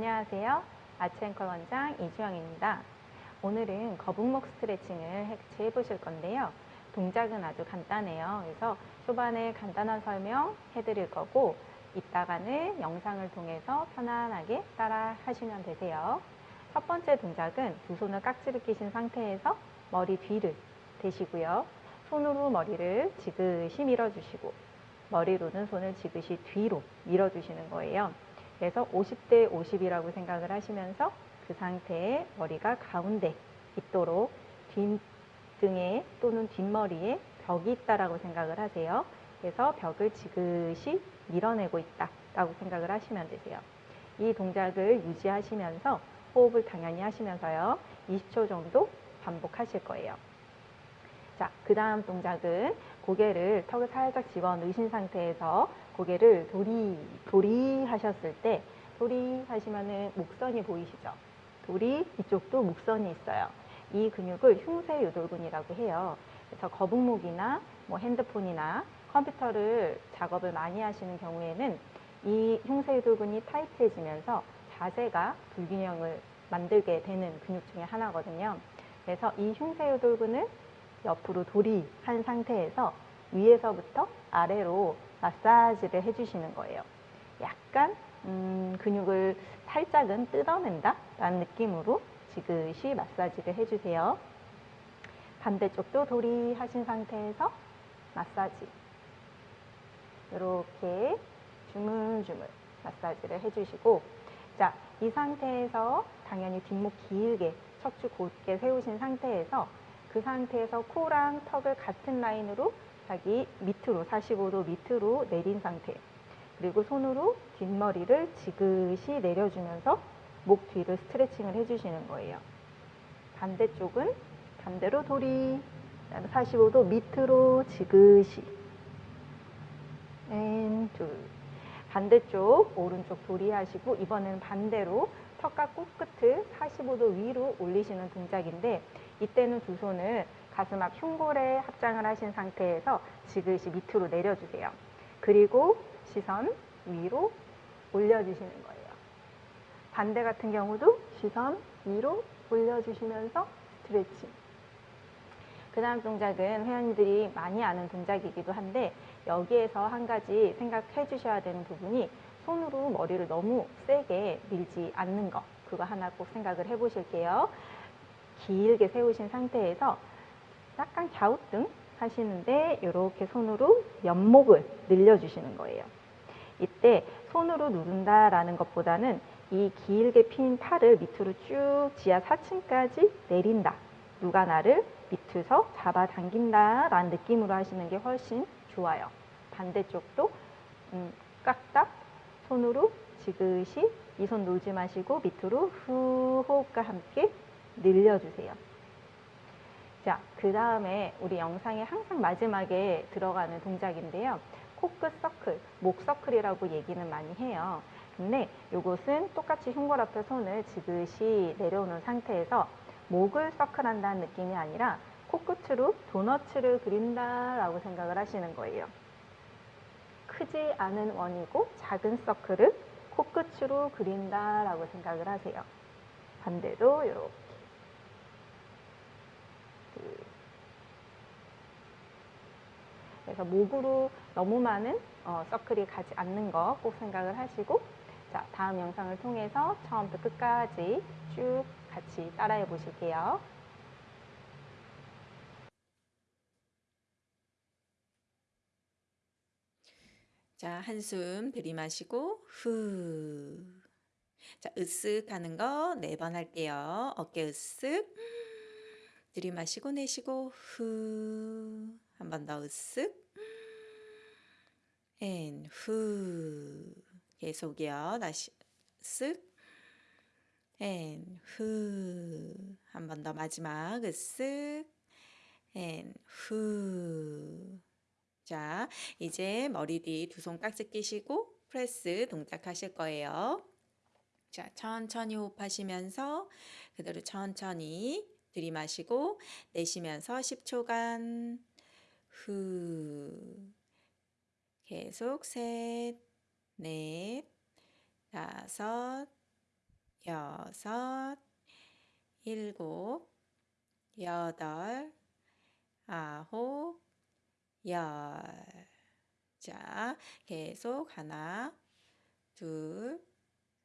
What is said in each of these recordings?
안녕하세요. 아치앵컬 원장 이주영입니다. 오늘은 거북목 스트레칭을 해보실 건데요. 동작은 아주 간단해요. 그래서 초반에 간단한 설명 해드릴 거고 이따가는 영상을 통해서 편안하게 따라 하시면 되세요. 첫 번째 동작은 두 손을 깍지를 끼신 상태에서 머리 뒤를 대시고요. 손으로 머리를 지그시 밀어주시고 머리로는 손을 지그시 뒤로 밀어주시는 거예요. 그래서 50대 50이라고 생각을 하시면서 그 상태에 머리가 가운데 있도록 뒷등에 또는 뒷머리에 벽이 있다라고 생각을 하세요. 그래서 벽을 지그시 밀어내고 있다라고 생각을 하시면 되세요. 이 동작을 유지하시면서 호흡을 당연히 하시면서요. 20초 정도 반복하실 거예요. 자, 그 다음 동작은 고개를 턱을 살짝 집어 넣으신 상태에서 고개를 도리, 도리 하셨을 때 도리 하시면은 목선이 보이시죠? 도리 이쪽도 목선이 있어요. 이 근육을 흉쇄유돌근이라고 해요. 그래서 거북목이나 뭐 핸드폰이나 컴퓨터를 작업을 많이 하시는 경우에는 이 흉쇄유돌근이 타이트해지면서 자세가 불균형을 만들게 되는 근육 중에 하나거든요. 그래서 이 흉쇄유돌근을 옆으로 돌이한 상태에서 위에서부터 아래로 마사지를 해주시는 거예요. 약간 음, 근육을 살짝은 뜯어낸다 라는 느낌으로 지그시 마사지를 해주세요. 반대쪽도 돌이하신 상태에서 마사지 이렇게 주물주물 마사지를 해주시고 자, 이 상태에서 당연히 뒷목 길게 척추 곧게 세우신 상태에서 그 상태에서 코랑 턱을 같은 라인으로 자기 밑으로 45도 밑으로 내린 상태 그리고 손으로 뒷머리를 지그시 내려주면서 목 뒤를 스트레칭을 해주시는 거예요. 반대쪽은 반대로 돌이 45도 밑으로 지그시 And 둘. 반대쪽 오른쪽 돌이 하시고 이번에는 반대로 턱과 코끝을 45도 위로 올리시는 동작인데 이때는 두 손을 가슴 앞 흉골에 합장을 하신 상태에서 지그시 밑으로 내려주세요. 그리고 시선 위로 올려주시는 거예요. 반대 같은 경우도 시선 위로 올려주시면서 스트레칭. 그 다음 동작은 회원님들이 많이 아는 동작이기도 한데 여기에서 한 가지 생각해 주셔야 되는 부분이 손으로 머리를 너무 세게 밀지 않는 거 그거 하나 꼭 생각을 해 보실게요. 길게 세우신 상태에서 약간 갸우뚱 하시는데 이렇게 손으로 옆목을 늘려주시는 거예요. 이때 손으로 누른다라는 것보다는 이 길게 핀 팔을 밑으로 쭉 지하 4층까지 내린다. 누가 나를 밑에서 잡아당긴다 라는 느낌으로 하시는 게 훨씬 좋아요. 반대쪽도 음, 깍딱 손으로 지그시 이 손 놓지 마시고 밑으로 후 호흡과 함께 늘려주세요. 자, 그 다음에 우리 영상의 항상 마지막에 들어가는 동작인데요. 코끝 서클, 목 서클이라고 얘기는 많이 해요. 근데 이것은 똑같이 흉골 앞에 손을 지그시 내려오는 상태에서 목을 서클한다는 느낌이 아니라 코끝으로 도너츠를 그린다라고 생각을 하시는 거예요. 크지 않은 원이고 작은 서클을 코끝으로 그린다라고 생각을 하세요. 반대도 이렇게. 그래서 목으로 너무 많은 어, 서클이 가지 않는 거 꼭 생각을 하시고 자 다음 영상을 통해서 처음부터 끝까지 쭉 같이 따라해 보실게요. 자, 한숨 들이마시고 후. 자, 으쓱 하는 거 네 번 할게요. 어깨 으쓱. 들이마시고 내쉬고 후. 한 번 더 으쓱. And 후. 계속이요. 다시 쓱. And 후. 한 번 더 마지막 으쓱. And 후. 자, 이제 머리 뒤 두 손 깍지 끼시고 프레스 동작 하실 거예요. 자, 천천히 호흡하시면서 그대로 천천히 들이마시고 내쉬면서 10초간 후 계속 셋, 넷, 다섯, 여섯, 일곱, 여덟, 아홉, 열. 자, 계속 하나, 둘,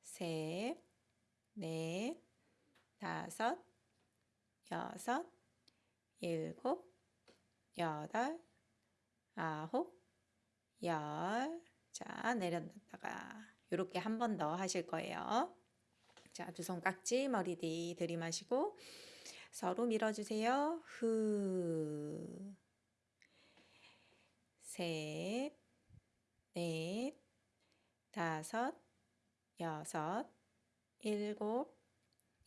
셋, 넷, 다섯, 여섯, 일곱, 여덟, 아홉, 열. 자, 내려놨다가 이렇게 한 번 더 하실 거예요. 자, 두 손 깍지 머리 뒤 들이마시고 서로 밀어주세요. 후. 셋, 넷, 다섯, 여섯, 일곱,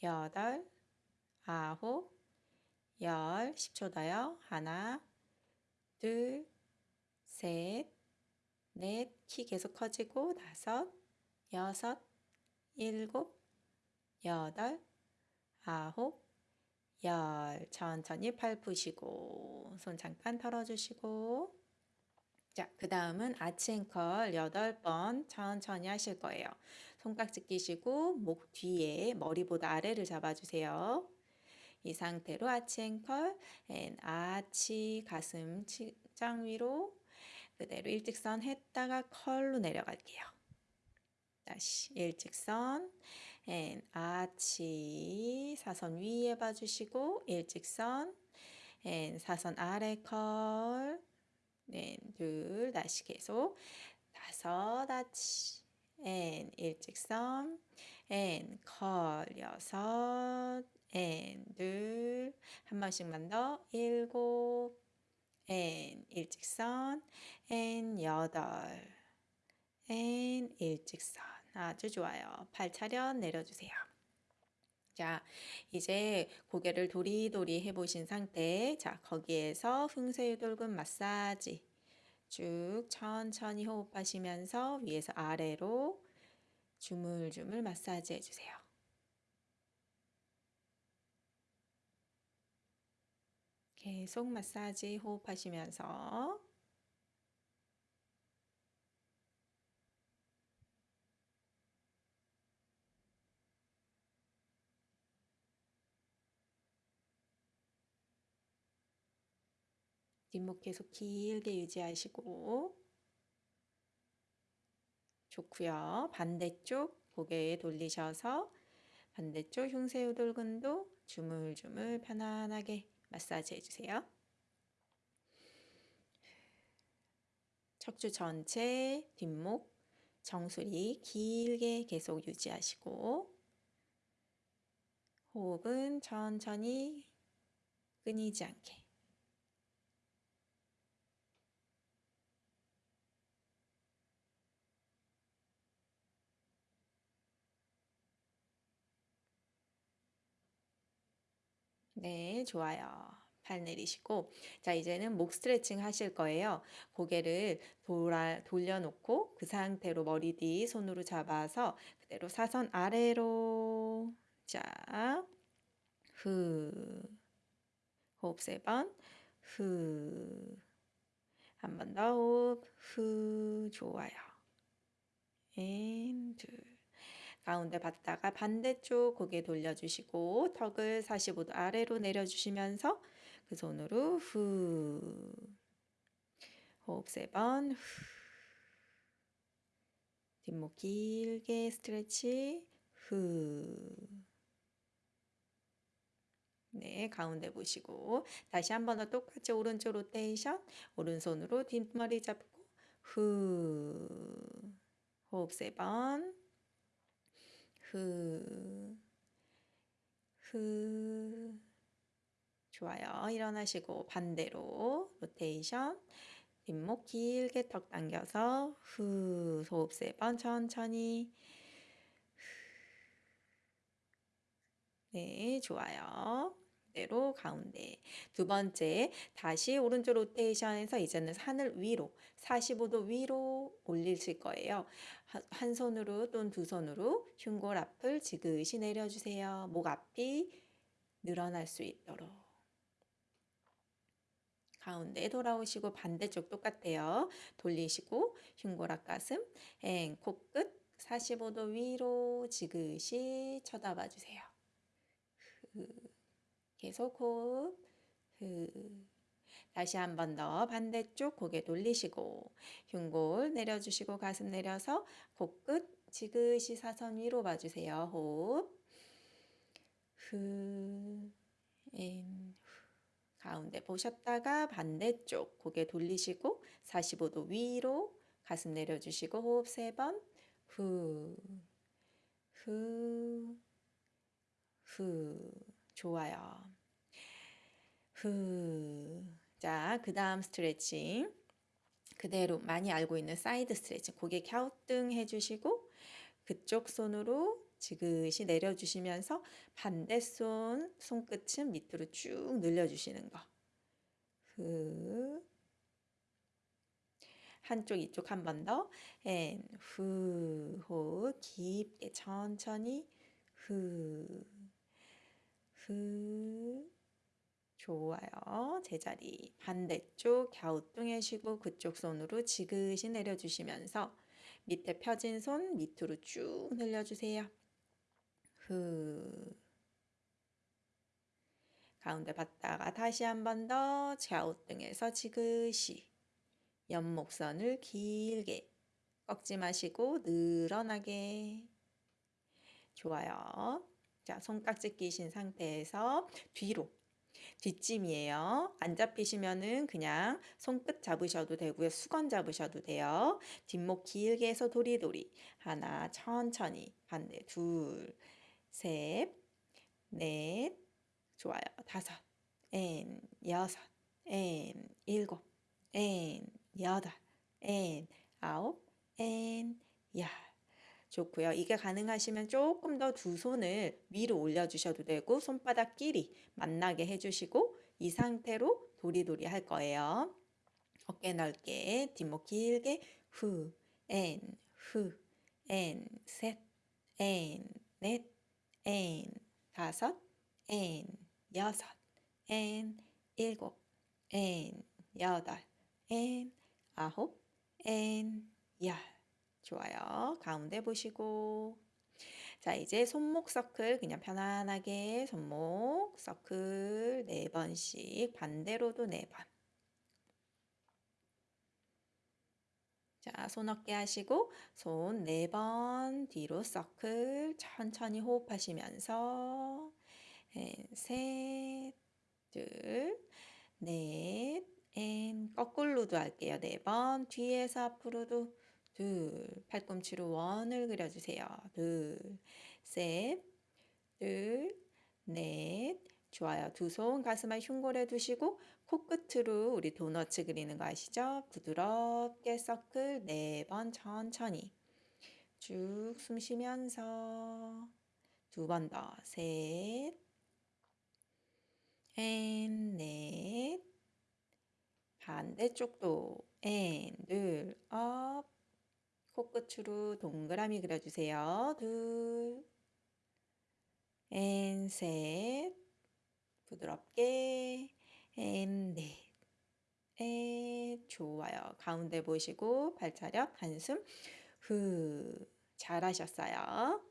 여덟, 아홉, 열. 10초 더요. 하나, 둘, 셋, 넷. 키 계속 커지고 다섯, 여섯, 일곱, 여덟, 아홉, 열. 천천히 팔 푸시고 손 잠깐 털어주시고 자, 그 다음은 아치앵컬 8번 천천히 하실 거예요. 손깍지 끼시고 목 뒤에 머리보다 아래를 잡아주세요. 이 상태로 아치 and curl and 아치 가슴 짱 위로 그대로 일직선 했다가 curl로 내려갈게요. 다시 일직선 and 아치 사선 위에 봐주시고 일직선 and 사선 아래 curl 네, 둘, 다시 계속 다섯, 아치, and, 일직선, and, curl, 여섯, and, 둘, 한 번씩만 더, 일곱, 앤, 일직선, 앤, 여덟, 앤, 일직선. 아주 좋아요. 팔 차렷 내려주세요. 자, 이제 고개를 도리도리 해보신 상태. 자, 거기에서 흉쇄유돌근 마사지 쭉 천천히 호흡하시면서 위에서 아래로 주물주물 마사지 해주세요. 계속 마사지 호흡하시면서 뒷목 계속 길게 유지하시고 좋고요. 반대쪽 고개 돌리셔서 반대쪽 흉쇄유돌근도 주물주물 편안하게 마사지 해주세요. 척추 전체 뒷목 정수리 길게 계속 유지하시고 호흡은 천천히 끊이지 않게 네, 좋아요. 팔 내리시고 자 이제는 목 스트레칭 하실 거예요. 고개를 돌아, 돌려놓고 그 상태로 머리 뒤 손으로 잡아서 그대로 사선 아래로 자 후. 호흡 세 번. 후. 한 번 더 호흡. 후. 좋아요. and 둘. 가운데 받다가 반대쪽 고개 돌려주시고 턱을 45도 아래로 내려주시면서 그 손으로 후. 호흡 세 번. 후. 뒷목 길게 스트레치. 후. 네, 가운데 보시고 다시 한 번 더 똑같이 오른쪽 로테이션 오른손으로 뒷머리 잡고 후 호흡 세번 후, 후. 좋아요. 일어나시고 반대로 로테이션 뒷목 길게 턱 당겨서 후 호흡 세번 천천히 네, 좋아요. 그대로 가운데. 두 번째, 다시 오른쪽 로테이션에서 이제는 하늘 위로, 45도 위로 올리실 거예요. 한, 한 손으로 또는 두 손으로 흉골 앞을 지그시 내려주세요. 목 앞이 늘어날 수 있도록. 가운데 돌아오시고 반대쪽 똑같아요. 돌리시고 흉골 앞 가슴, 엥, 코끝, 45도 위로 지그시 쳐다봐 주세요. 후. 계속 호흡. 후. 다시 한 번 더 반대쪽 고개 돌리시고 흉골 내려주시고 가슴 내려서 코끝 지그시 사선 위로 봐주세요. 호흡. 후. and. 후. 가운데 보셨다가 반대쪽 고개 돌리시고 45도 위로 가슴 내려주시고 호흡 세 번. 후. 후. 후. 좋아요. 후. 자, 그 다음 스트레칭. 그대로 많이 알고 있는 사이드 스트레칭. 고개 갸우뚱 해주시고 그쪽 손으로 지그시 내려주시면서 반대손 손끝은 밑으로 쭉 늘려주시는 거. 후. 한쪽 이쪽 한 번 더. and 후. 호흡 깊게 천천히 후. 후. 좋아요. 제자리 반대쪽 갸우뚱해시고 그쪽 손으로 지그시 내려주시면서 밑에 펴진 손 밑으로 쭉 늘려주세요. 후. 가운데 봤다가 다시 한 번더 갸우뚱해서 지그시 옆목선을 길게 꺾지 마시고 늘어나게 좋아요. 자, 손깍지 끼신 상태에서 뒤로 뒷짐이에요. 안 잡히시면은 그냥 손끝 잡으셔도 되고요. 수건 잡으셔도 돼요. 뒷목 길게 해서 도리도리. 하나, 천천히. 반대. 둘, 셋, 넷. 좋아요. 다섯, 엔, 여섯, 엔, 일곱, 엔, 여덟, 엔, 아홉, 엔, 열. 좋고요. 이게 가능하시면 조금 더 두 손을 위로 올려주셔도 되고 손바닥끼리 만나게 해주시고 이 상태로 도리도리 할 거예요. 어깨 넓게 뒷목 길게 후, 엔, 후, 엔, 셋, 엔, 넷, 엔, 다섯, 엔, 여섯, 엔, 일곱, 엔, 여덟, 엔, 아홉, 엔, 열. 좋아요. 가운데 보시고. 자, 이제 손목 서클 그냥 편안하게 손목 서클 네 번씩 반대로도 네 번. 자, 손 어깨 하시고 손네번 뒤로 서클 천천히 호흡하시면서 and, 셋, 둘, 넷, and 거꾸로도 할게요. 네번 뒤에서 앞으로도 둘, 팔꿈치로 원을 그려주세요. 둘, 셋, 둘, 넷. 좋아요. 두 손 가슴에 흉골에 두시고 코끝으로 우리 도너츠 그리는 거 아시죠? 부드럽게 서클 네 번 천천히 쭉 숨 쉬면서 두 번 더 셋, and, 넷, 반대쪽도 and, 둘, up, 코끝으로 동그라미 그려주세요. 둘, 앤, 셋, 부드럽게, 앤, 넷, 앤, 좋아요. 가운데 보시고 발차력, 한숨, 후, 잘하셨어요.